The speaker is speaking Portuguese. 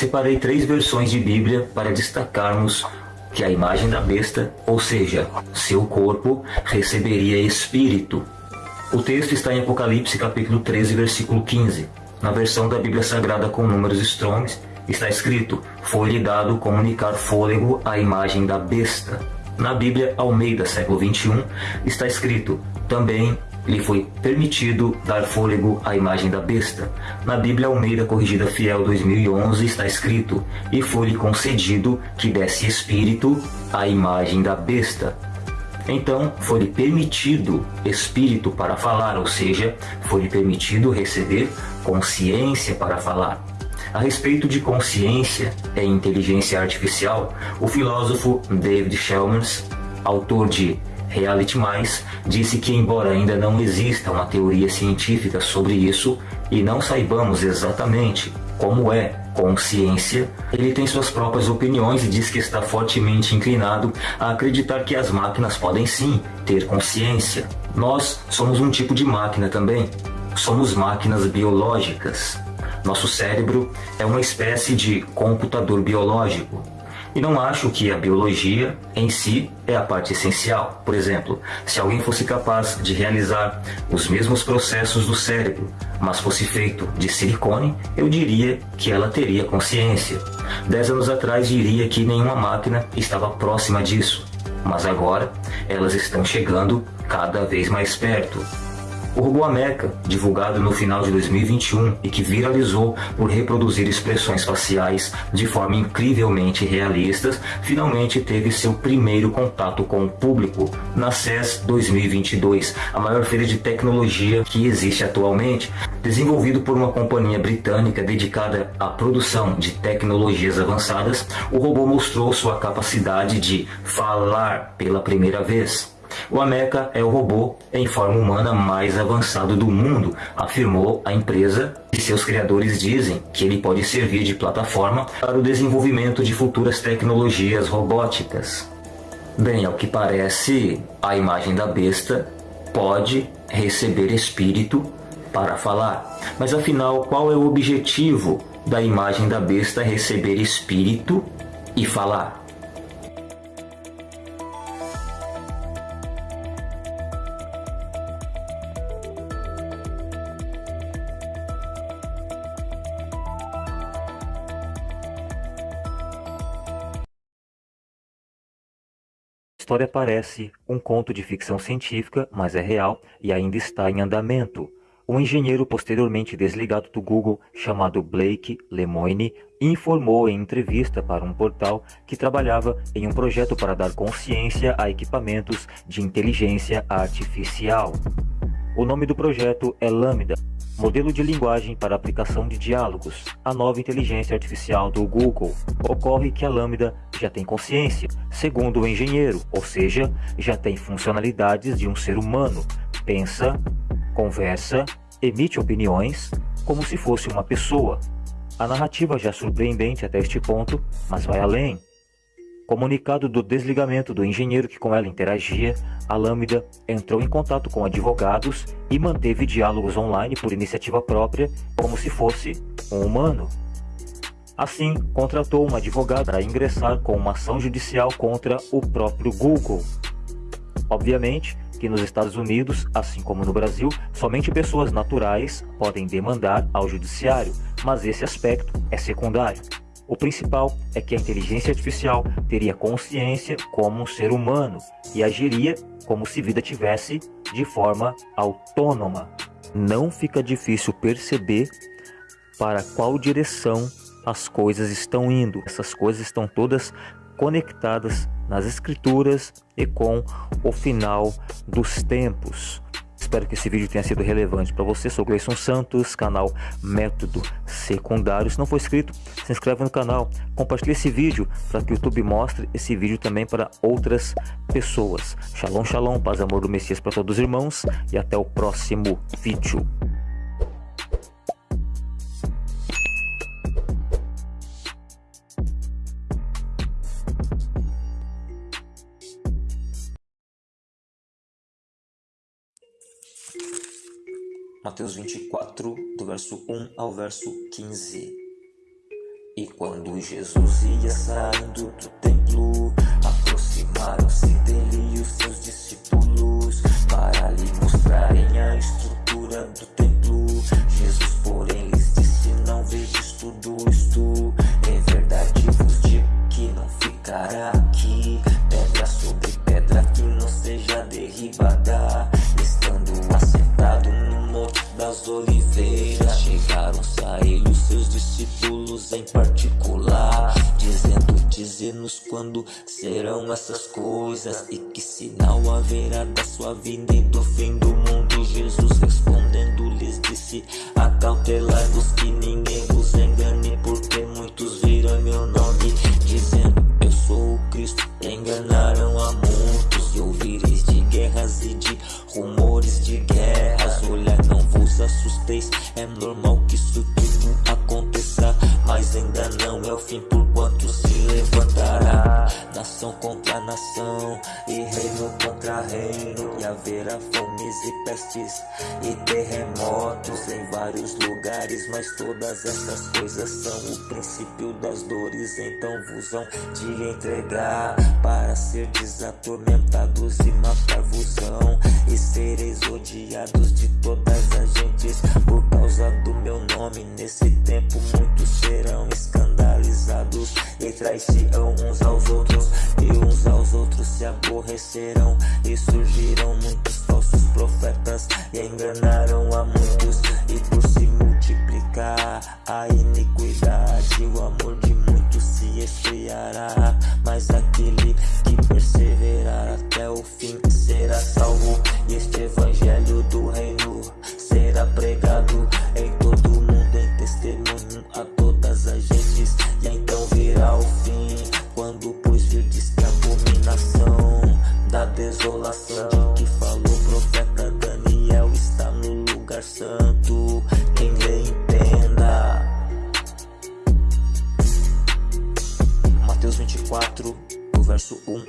Separei três versões de Bíblia para destacarmos que a imagem da besta, ou seja, seu corpo, receberia espírito. O texto está em Apocalipse capítulo 13, versículo 15. Na versão da Bíblia Sagrada com números Strongs, está escrito, foi-lhe dado comunicar fôlego à imagem da besta. Na Bíblia Almeida, século 21, está escrito, também lhe foi permitido dar fôlego à imagem da besta. Na Bíblia Almeida Corrigida Fiel 2011 está escrito: E foi-lhe concedido que desse espírito à imagem da besta. Então, foi-lhe permitido espírito para falar, ou seja, foi-lhe permitido receber consciência para falar. A respeito de consciência e inteligência artificial, o filósofo David Chalmers, autor de Reality Mais disse que, embora ainda não exista uma teoria científica sobre isso e não saibamos exatamente como é consciência, ele tem suas próprias opiniões e diz que está fortemente inclinado a acreditar que as máquinas podem sim ter consciência. Nós somos um tipo de máquina também. Somos máquinas biológicas. Nosso cérebro é uma espécie de computador biológico. E não acho que a biologia em si é a parte essencial. Por exemplo, se alguém fosse capaz de realizar os mesmos processos do cérebro, mas fosse feito de silicone, eu diria que ela teria consciência. Dez anos atrás diria que nenhuma máquina estava próxima disso, mas agora elas estão chegando cada vez mais perto. O robô Ameca, divulgado no final de 2021 e que viralizou por reproduzir expressões faciais de forma incrivelmente realistas, finalmente teve seu primeiro contato com o público na CES 2022, a maior feira de tecnologia que existe atualmente. Desenvolvido por uma companhia britânica dedicada à produção de tecnologias avançadas, o robô mostrou sua capacidade de falar pela primeira vez. O Ameca é o robô em forma humana mais avançado do mundo, afirmou a empresa, e seus criadores dizem que ele pode servir de plataforma para o desenvolvimento de futuras tecnologias robóticas. Bem, ao que parece, a imagem da besta pode receber espírito para falar. Mas afinal, qual é o objetivo da imagem da besta receber espírito e falar? História parece um conto de ficção científica, mas é real e ainda está em andamento. Um engenheiro posteriormente desligado do Google, chamado Blake Lemoine, informou em entrevista para um portal que trabalhava em um projeto para dar consciência a equipamentos de inteligência artificial. O nome do projeto é Lambda, modelo de linguagem para aplicação de diálogos, a nova inteligência artificial do Google. Ocorre que a Lambda já tem consciência, segundo o engenheiro, ou seja, já tem funcionalidades de um ser humano. Pensa, conversa, emite opiniões, como se fosse uma pessoa. A narrativa já é surpreendente até este ponto, mas vai além. Comunicado do desligamento do engenheiro que com ela interagia, a Lambda entrou em contato com advogados e manteve diálogos online por iniciativa própria, como se fosse um humano. Assim, contratou uma advogada para ingressar com uma ação judicial contra o próprio Google. Obviamente que nos Estados Unidos, assim como no Brasil, somente pessoas naturais podem demandar ao judiciário, mas esse aspecto é secundário. O principal é que a inteligência artificial teria consciência como um ser humano e agiria como se vida tivesse de forma autônoma. Não fica difícil perceber para qual direção as coisas estão indo. Essas coisas estão todas conectadas nas escrituras e com o final dos tempos. Espero que esse vídeo tenha sido relevante para você. Sou Gleison Santos, canal Método Secundário. Se não for inscrito, se inscreve no canal, compartilhe esse vídeo para que o YouTube mostre esse vídeo também para outras pessoas. Shalom, shalom, paz e amor do Messias para todos os irmãos e até o próximo vídeo. Mateus 24, do verso 1 ao verso 15. E quando Jesus ia saindo do templo, aproximaram-se dele e os seus discípulos para lhe mostrarem a estrutura do templo. Das Oliveiras, chegaram-se a ele seus discípulos em particular, dizendo: Dize-nos quando serão essas coisas e que sinal haverá da sua vinda e do fim do mundo. Jesus é normal que isso tudo aconteça, mas ainda não é o fim, porquanto se levantará. Nação contra nação e reino contra reino, e haverá fomes e pestes e terremotos em vários lugares, mas todas essas coisas são o princípio das dores, então vos hão de entregar para ser desatormentados e matar-vos-ão e sereis odiados de todas trairão uns aos outros e uns aos outros se aborrecerão e surgirão muitos falsos profetas e enganaram desolação